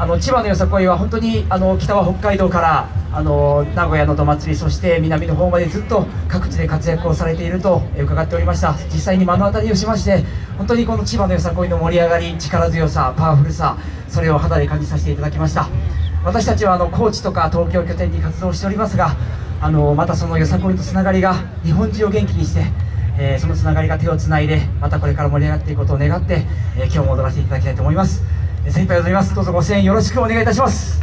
あの千葉のよさこいは本当にあの北は北海道からあの名古屋のど祭りそして南の方までずっと各地で活躍をされていると伺っておりました。実際に目の当たりをしまして本当にこの千葉のよさこいの盛り上がり力強さパワフルさそれを肌で感じさせていただきました。私たちはあの高知とか東京拠点に活動しておりますがあのまたそのよさこいとつながりが日本中を元気にしてえー、そのつながりが手をつないでまたこれから盛り上がっていくことを願って、えー、今日も踊らせていただきたいと思います、精一杯踊ります。どうぞご支援よろしくお願いいたします。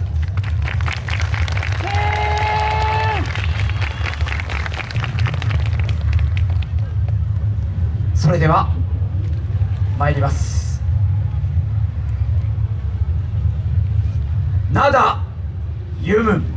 それでは参ります。灘ユム。ン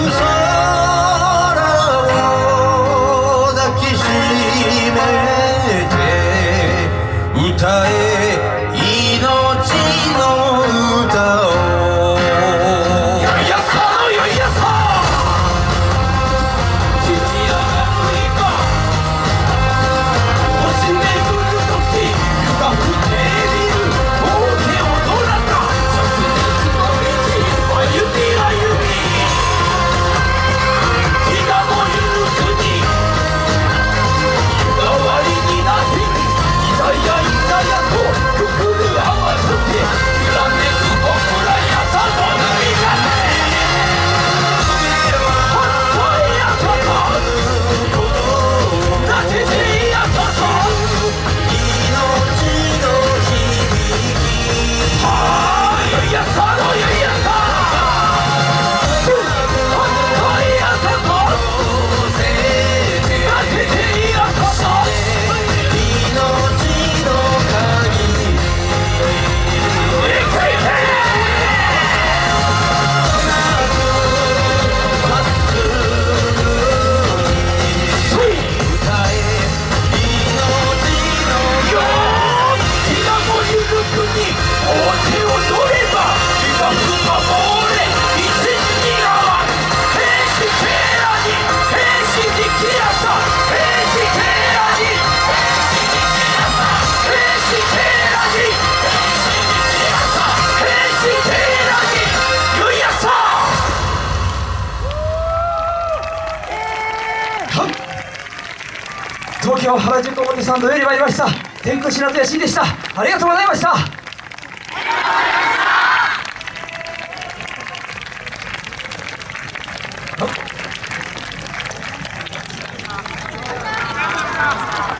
lose 東京原宿表参道より参りました。天空白津屋 C でした。ありがとうございました。